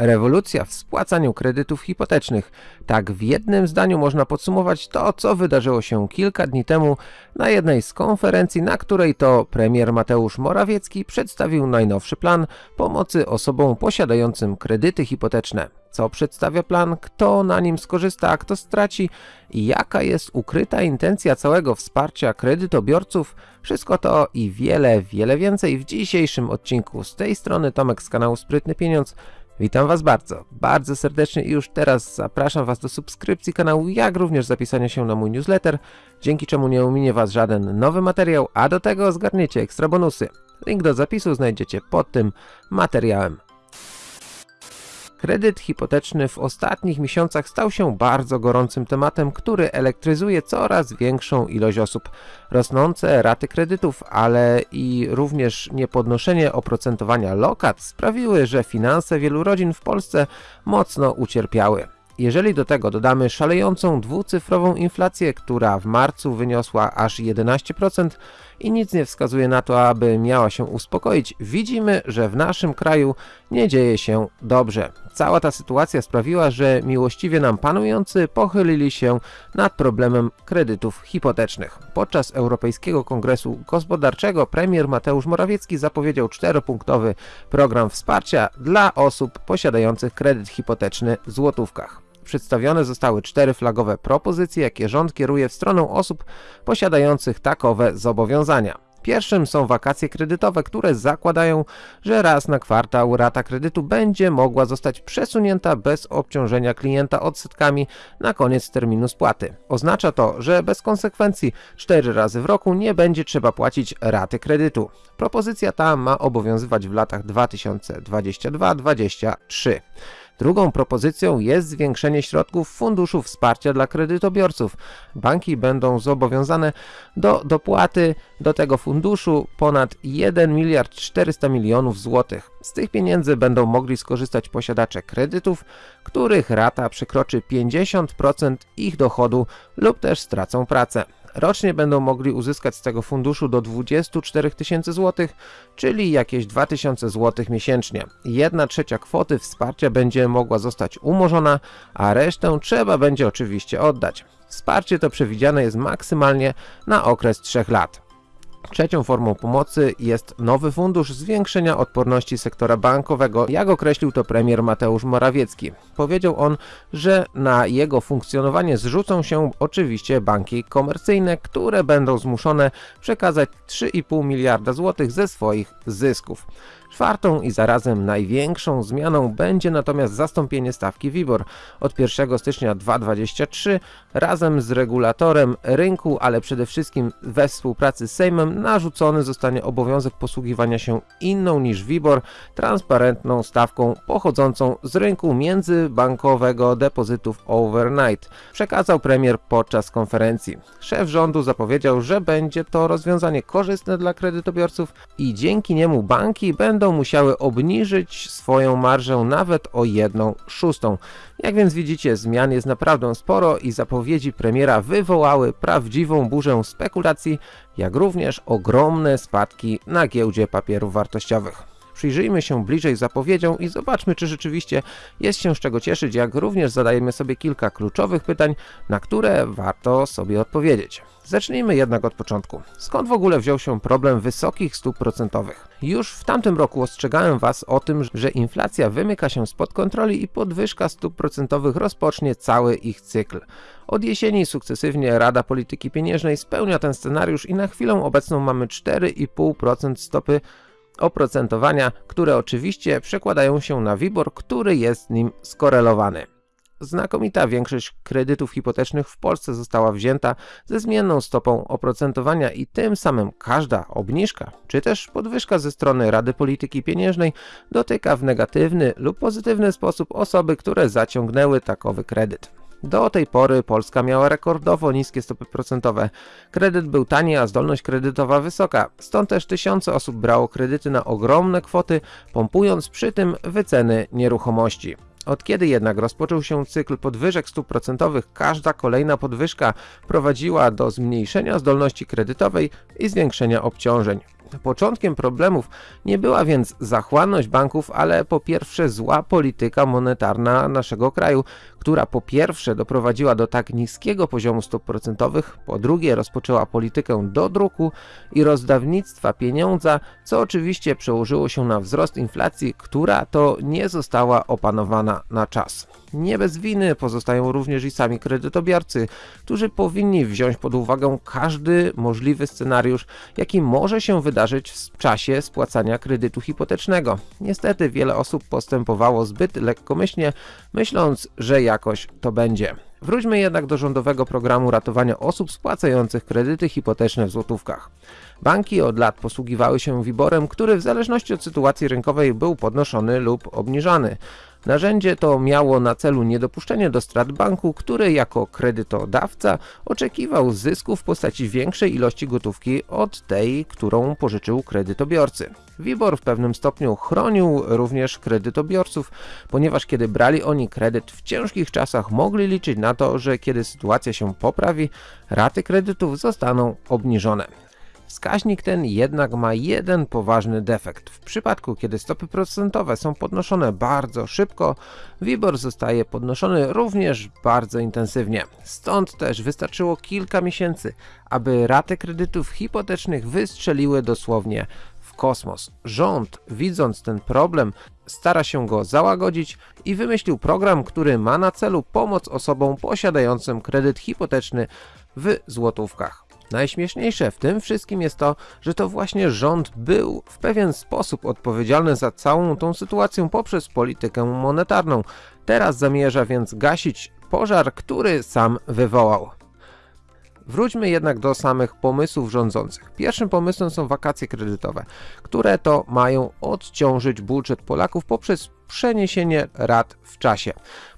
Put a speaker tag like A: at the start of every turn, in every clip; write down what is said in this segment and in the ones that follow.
A: Rewolucja w spłacaniu kredytów hipotecznych. Tak w jednym zdaniu można podsumować to, co wydarzyło się kilka dni temu na jednej z konferencji, na której to premier Mateusz Morawiecki przedstawił najnowszy plan pomocy osobom posiadającym kredyty hipoteczne. Co przedstawia plan, kto na nim skorzysta, a kto straci i jaka jest ukryta intencja całego wsparcia kredytobiorców, wszystko to i wiele, wiele więcej w dzisiejszym odcinku. Z tej strony Tomek z kanału Sprytny Pieniądz. Witam Was bardzo, bardzo serdecznie i już teraz zapraszam Was do subskrypcji kanału, jak również zapisania się na mój newsletter, dzięki czemu nie ominie Was żaden nowy materiał, a do tego zgarniecie ekstra bonusy. Link do zapisu znajdziecie pod tym materiałem. Kredyt hipoteczny w ostatnich miesiącach stał się bardzo gorącym tematem, który elektryzuje coraz większą ilość osób. Rosnące raty kredytów, ale i również niepodnoszenie oprocentowania lokat sprawiły, że finanse wielu rodzin w Polsce mocno ucierpiały. Jeżeli do tego dodamy szalejącą dwucyfrową inflację, która w marcu wyniosła aż 11% i nic nie wskazuje na to, aby miała się uspokoić, widzimy, że w naszym kraju nie dzieje się dobrze. Cała ta sytuacja sprawiła, że miłościwie nam panujący pochylili się nad problemem kredytów hipotecznych. Podczas Europejskiego Kongresu Gospodarczego premier Mateusz Morawiecki zapowiedział czteropunktowy program wsparcia dla osób posiadających kredyt hipoteczny w złotówkach. Przedstawione zostały cztery flagowe propozycje, jakie rząd kieruje w stronę osób posiadających takowe zobowiązania. Pierwszym są wakacje kredytowe, które zakładają, że raz na kwartał rata kredytu będzie mogła zostać przesunięta bez obciążenia klienta odsetkami na koniec terminu spłaty. Oznacza to, że bez konsekwencji 4 razy w roku nie będzie trzeba płacić raty kredytu. Propozycja ta ma obowiązywać w latach 2022-2023. Drugą propozycją jest zwiększenie środków Funduszu Wsparcia dla kredytobiorców. Banki będą zobowiązane do dopłaty do tego funduszu ponad 1 miliard 400 milionów złotych. Z tych pieniędzy będą mogli skorzystać posiadacze kredytów, których rata przekroczy 50% ich dochodu lub też stracą pracę. Rocznie będą mogli uzyskać z tego funduszu do 24 tysięcy złotych, czyli jakieś 2000 złotych miesięcznie. Jedna trzecia kwoty wsparcia będzie mogła zostać umorzona, a resztę trzeba będzie oczywiście oddać. Wsparcie to przewidziane jest maksymalnie na okres 3 lat. Trzecią formą pomocy jest nowy fundusz zwiększenia odporności sektora bankowego, jak określił to premier Mateusz Morawiecki. Powiedział on, że na jego funkcjonowanie zrzucą się oczywiście banki komercyjne, które będą zmuszone przekazać 3,5 miliarda złotych ze swoich zysków. Czwartą i zarazem największą zmianą będzie natomiast zastąpienie stawki WIBOR od 1 stycznia 2023 razem z regulatorem rynku, ale przede wszystkim we współpracy z Sejmem narzucony zostanie obowiązek posługiwania się inną niż WIBOR transparentną stawką pochodzącą z rynku międzybankowego depozytów overnight, przekazał premier podczas konferencji. Szef rządu zapowiedział, że będzie to rozwiązanie korzystne dla kredytobiorców i dzięki niemu banki będą musiały obniżyć swoją marżę nawet o 1 szóstą. Jak więc widzicie, zmian jest naprawdę sporo i zapowiedzi premiera wywołały prawdziwą burzę spekulacji, jak również ogromne spadki na giełdzie papierów wartościowych. Przyjrzyjmy się bliżej zapowiedziom i zobaczmy, czy rzeczywiście jest się z czego cieszyć, jak również zadajemy sobie kilka kluczowych pytań, na które warto sobie odpowiedzieć. Zacznijmy jednak od początku. Skąd w ogóle wziął się problem wysokich stóp procentowych? Już w tamtym roku ostrzegałem Was o tym, że inflacja wymyka się spod kontroli i podwyżka stóp procentowych rozpocznie cały ich cykl. Od jesieni sukcesywnie Rada Polityki Pieniężnej spełnia ten scenariusz i na chwilę obecną mamy 4,5% stopy oprocentowania, które oczywiście przekładają się na WIBOR, który jest z nim skorelowany. Znakomita większość kredytów hipotecznych w Polsce została wzięta ze zmienną stopą oprocentowania i tym samym każda obniżka czy też podwyżka ze strony Rady Polityki Pieniężnej dotyka w negatywny lub pozytywny sposób osoby, które zaciągnęły takowy kredyt. Do tej pory Polska miała rekordowo niskie stopy procentowe. Kredyt był tani, a zdolność kredytowa wysoka. Stąd też tysiące osób brało kredyty na ogromne kwoty, pompując przy tym wyceny nieruchomości. Od kiedy jednak rozpoczął się cykl podwyżek stóp procentowych, każda kolejna podwyżka prowadziła do zmniejszenia zdolności kredytowej i zwiększenia obciążeń. Początkiem problemów nie była więc zachłanność banków, ale po pierwsze zła polityka monetarna naszego kraju, która po pierwsze doprowadziła do tak niskiego poziomu stóp procentowych, po drugie rozpoczęła politykę dodruku i rozdawnictwa pieniądza, co oczywiście przełożyło się na wzrost inflacji, która to nie została opanowana na czas. Nie bez winy pozostają również i sami kredytobiorcy, którzy powinni wziąć pod uwagę każdy możliwy scenariusz, jaki może się wydarzyć w czasie spłacania kredytu hipotecznego. Niestety wiele osób postępowało zbyt lekkomyślnie, myśląc, że jakoś to będzie. Wróćmy jednak do rządowego programu ratowania osób spłacających kredyty hipoteczne w złotówkach. Banki od lat posługiwały się wiborem, który w zależności od sytuacji rynkowej był podnoszony lub obniżany. Narzędzie to miało na celu niedopuszczenie do strat banku, który jako kredytodawca oczekiwał zysku w postaci większej ilości gotówki od tej, którą pożyczył kredytobiorcy. WIBOR w pewnym stopniu chronił również kredytobiorców, ponieważ kiedy brali oni kredyt w ciężkich czasach mogli liczyć na to, że kiedy sytuacja się poprawi, raty kredytów zostaną obniżone. Wskaźnik ten jednak ma jeden poważny defekt. W przypadku, kiedy stopy procentowe są podnoszone bardzo szybko, WIBOR zostaje podnoszony również bardzo intensywnie. Stąd też wystarczyło kilka miesięcy, aby raty kredytów hipotecznych wystrzeliły dosłownie w kosmos. Rząd, widząc ten problem, stara się go załagodzić i wymyślił program, który ma na celu pomoc osobom posiadającym kredyt hipoteczny w złotówkach. Najśmieszniejsze w tym wszystkim jest to, że to właśnie rząd był w pewien sposób odpowiedzialny za całą tą sytuację poprzez politykę monetarną. Teraz zamierza więc gasić pożar, który sam wywołał. Wróćmy jednak do samych pomysłów rządzących. Pierwszym pomysłem są wakacje kredytowe, które to mają odciążyć budżet Polaków poprzez przeniesienie rat w czasie.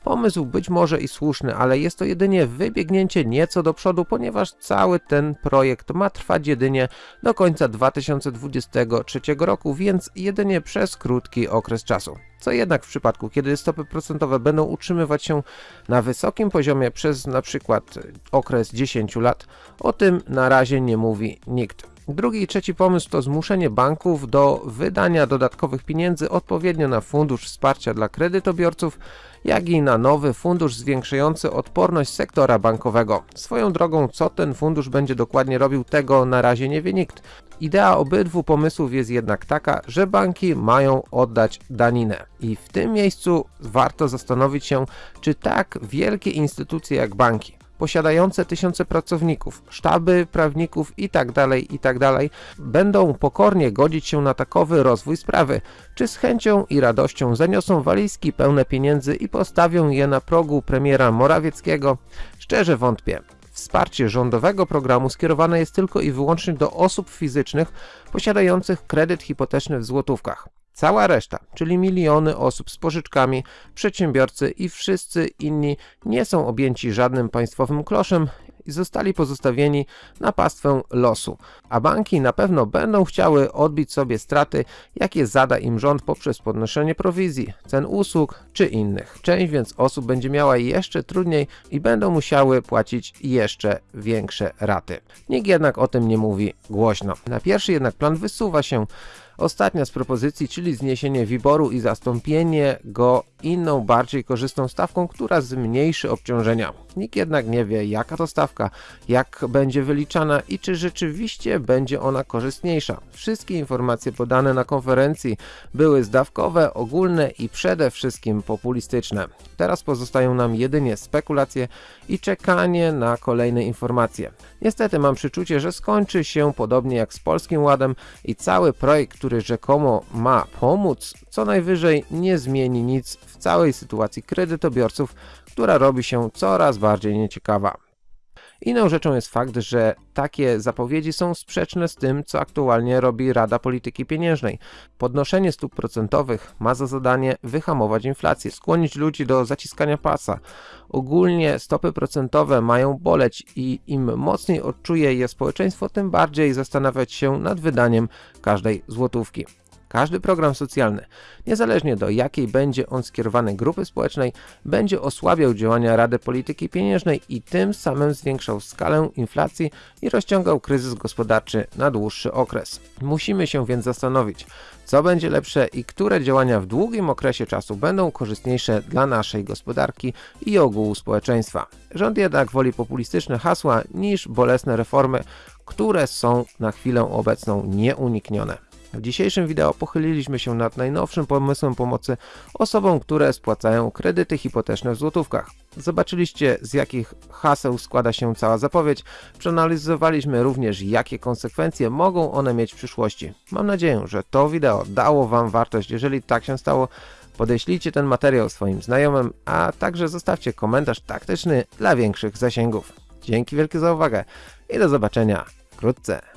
A: Pomysł być może i słuszny, ale jest to jedynie wybiegnięcie nieco do przodu, ponieważ cały ten projekt ma trwać jedynie do końca 2023 roku, więc jedynie przez krótki okres czasu. Co jednak w przypadku, kiedy stopy procentowe będą utrzymywać się na wysokim poziomie przez na przykład okres 10 lat, o tym na razie nie mówi nikt. Drugi i trzeci pomysł to zmuszenie banków do wydania dodatkowych pieniędzy odpowiednio na fundusz wsparcia dla kredytobiorców, jak i na nowy fundusz zwiększający odporność sektora bankowego. Swoją drogą, co ten fundusz będzie dokładnie robił, tego na razie nie wie nikt. Idea obydwu pomysłów jest jednak taka, że banki mają oddać daninę. I w tym miejscu warto zastanowić się, czy tak wielkie instytucje jak banki, posiadające tysiące pracowników, sztaby prawników itd., tak itd. Tak będą pokornie godzić się na takowy rozwój sprawy, czy z chęcią i radością zaniosą walizki pełne pieniędzy i postawią je na progu premiera Morawieckiego? Szczerze wątpię. Wsparcie rządowego programu skierowane jest tylko i wyłącznie do osób fizycznych posiadających kredyt hipoteczny w złotówkach. Cała reszta, czyli miliony osób z pożyczkami, przedsiębiorcy i wszyscy inni nie są objęci żadnym państwowym kloszem i zostali pozostawieni na pastwę losu. A banki na pewno będą chciały odbić sobie straty, jakie zada im rząd poprzez podnoszenie prowizji, cen usług czy innych. Część więc osób będzie miała jeszcze trudniej i będą musiały płacić jeszcze większe raty. Nikt jednak o tym nie mówi głośno. Na pierwszy jednak plan wysuwa się Ostatnia z propozycji, czyli zniesienie wiboru i zastąpienie go inną, bardziej korzystną stawką, która zmniejszy obciążenia. Nikt jednak nie wie, jaka to stawka, jak będzie wyliczana i czy rzeczywiście będzie ona korzystniejsza. Wszystkie informacje podane na konferencji były zdawkowe, ogólne i przede wszystkim populistyczne. Teraz pozostają nam jedynie spekulacje i czekanie na kolejne informacje. Niestety mam przeczucie, że skończy się podobnie jak z Polskim Ładem i cały projekt, który rzekomo ma pomóc, co najwyżej nie zmieni nic w całej sytuacji kredytobiorców, która robi się coraz bardziej nieciekawa. Inną rzeczą jest fakt, że takie zapowiedzi są sprzeczne z tym, co aktualnie robi Rada Polityki Pieniężnej. Podnoszenie stóp procentowych ma za zadanie wyhamować inflację, skłonić ludzi do zaciskania pasa. Ogólnie stopy procentowe mają boleć i im mocniej odczuje je społeczeństwo, tym bardziej zastanawiać się nad wydaniem każdej złotówki. Każdy program socjalny, niezależnie do jakiej będzie on skierowany grupy społecznej, będzie osłabiał działania Rady Polityki Pieniężnej i tym samym zwiększał skalę inflacji i rozciągał kryzys gospodarczy na dłuższy okres. Musimy się więc zastanowić, co będzie lepsze i które działania w długim okresie czasu będą korzystniejsze dla naszej gospodarki i ogółu społeczeństwa. Rząd jednak woli populistyczne hasła niż bolesne reformy, które są na chwilę obecną nieuniknione. W dzisiejszym wideo pochyliliśmy się nad najnowszym pomysłem pomocy osobom, które spłacają kredyty hipoteczne w złotówkach. Zobaczyliście z jakich haseł składa się cała zapowiedź, przeanalizowaliśmy również jakie konsekwencje mogą one mieć w przyszłości. Mam nadzieję, że to wideo dało Wam wartość, jeżeli tak się stało, podeślijcie ten materiał swoim znajomym, a także zostawcie komentarz taktyczny dla większych zasięgów. Dzięki wielkie za uwagę i do zobaczenia wkrótce.